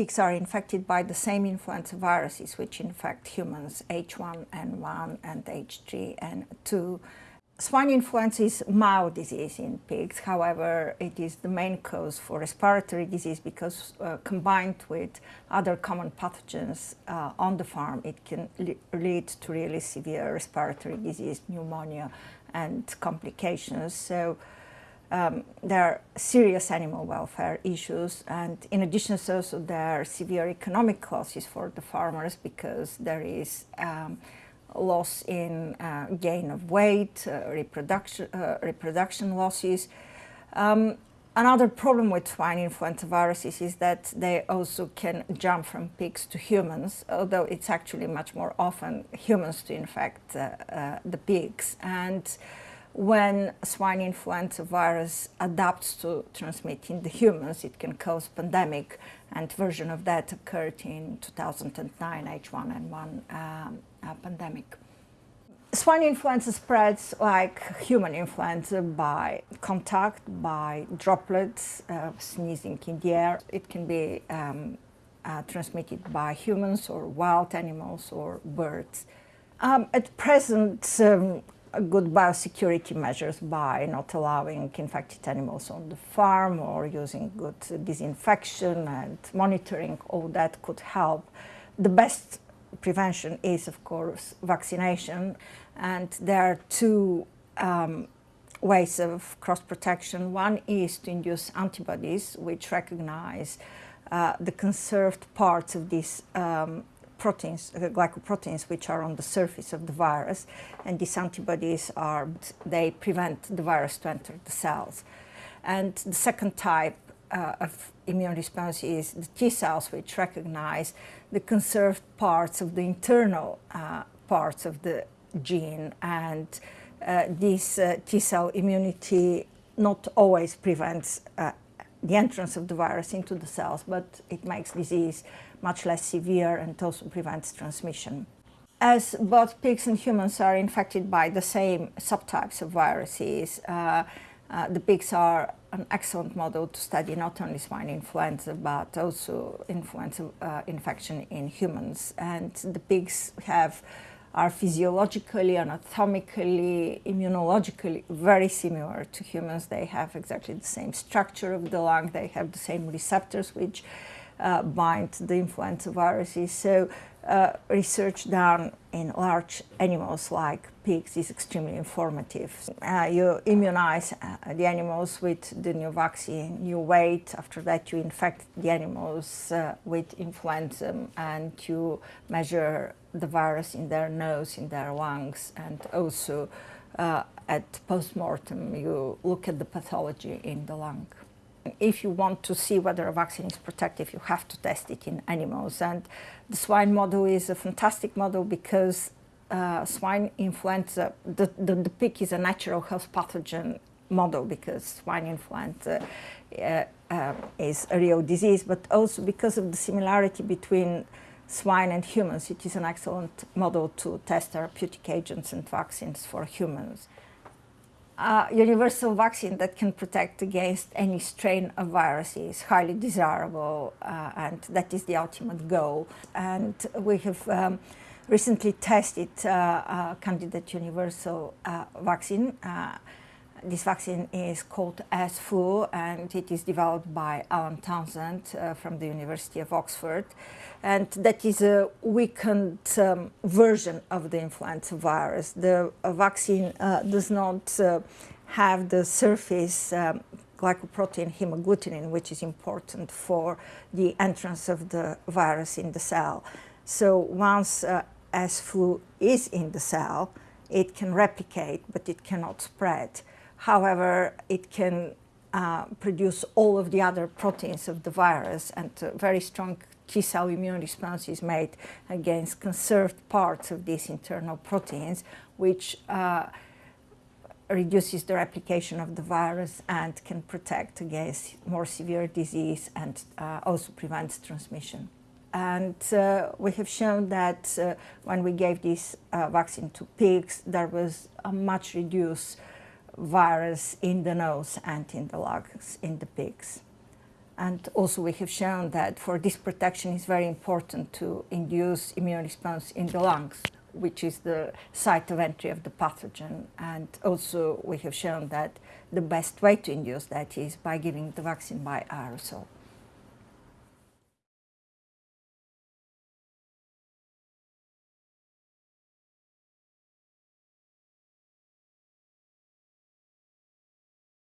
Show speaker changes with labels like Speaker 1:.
Speaker 1: pigs are infected by the same influenza viruses which infect humans, H1N1 and H3N2. Swine influenza is mild disease in pigs, however it is the main cause for respiratory disease because uh, combined with other common pathogens uh, on the farm it can lead to really severe respiratory disease, pneumonia and complications. So um, there are serious animal welfare issues and in addition there are severe economic losses for the farmers because there is um, loss in uh, gain of weight, uh, reproduction, uh, reproduction losses. Um, another problem with swine influenza viruses is that they also can jump from pigs to humans, although it's actually much more often humans to infect uh, uh, the pigs. And when swine influenza virus adapts to transmitting the humans, it can cause pandemic, and version of that occurred in 2009 H1N1 um, uh, pandemic. Swine influenza spreads like human influenza by contact, by droplets, uh, sneezing in the air. It can be um, uh, transmitted by humans or wild animals or birds. Um, at present, um, good biosecurity measures by not allowing infected animals on the farm or using good disinfection and monitoring, all that could help. The best prevention is, of course, vaccination. And there are two um, ways of cross-protection. One is to induce antibodies, which recognize uh, the conserved parts of these um, proteins, uh, glycoproteins, which are on the surface of the virus. And these antibodies are, they prevent the virus to enter the cells. And the second type uh, of immune response is the T cells, which recognize the conserved parts of the internal uh, parts of the gene. And uh, this uh, T cell immunity not always prevents uh, the entrance of the virus into the cells, but it makes disease much less severe and also prevents transmission. As both pigs and humans are infected by the same subtypes of viruses, uh, uh, the pigs are an excellent model to study not only swine influenza but also influenza uh, infection in humans. And the pigs have are physiologically, anatomically, immunologically very similar to humans. They have exactly the same structure of the lung, they have the same receptors which bind the influenza viruses. So uh, research done in large animals like pigs is extremely informative. Uh, you immunize uh, the animals with the new vaccine, you wait, after that you infect the animals uh, with influenza and you measure the virus in their nose, in their lungs and also uh, at post-mortem you look at the pathology in the lung. If you want to see whether a vaccine is protective, you have to test it in animals. And the swine model is a fantastic model because uh, swine influenza, the, the, the pig is a natural health pathogen model because swine influenza uh, uh, is a real disease, but also because of the similarity between swine and humans, it is an excellent model to test therapeutic agents and vaccines for humans uh, universal vaccine that can protect against any strain of virus is highly desirable uh, and that is the ultimate goal. And we have um, recently tested uh, a candidate universal uh, vaccine uh, this vaccine is called S-FLU and it is developed by Alain Townsend uh, from the University of Oxford. And that is a weakened um, version of the influenza virus. The uh, vaccine uh, does not uh, have the surface um, glycoprotein hemagglutinin, which is important for the entrance of the virus in the cell. So once uh, S-FLU is in the cell, it can replicate, but it cannot spread. However, it can uh, produce all of the other proteins of the virus and a very strong T-cell immune response is made against conserved parts of these internal proteins, which uh, reduces the replication of the virus and can protect against more severe disease and uh, also prevents transmission. And uh, we have shown that uh, when we gave this uh, vaccine to pigs, there was a much reduced virus in the nose and in the lungs in the pigs. And also we have shown that for this protection it's very important to induce immune response in the lungs, which is the site of entry of the pathogen. And also we have shown that the best way to induce that is by giving the vaccine by aerosol.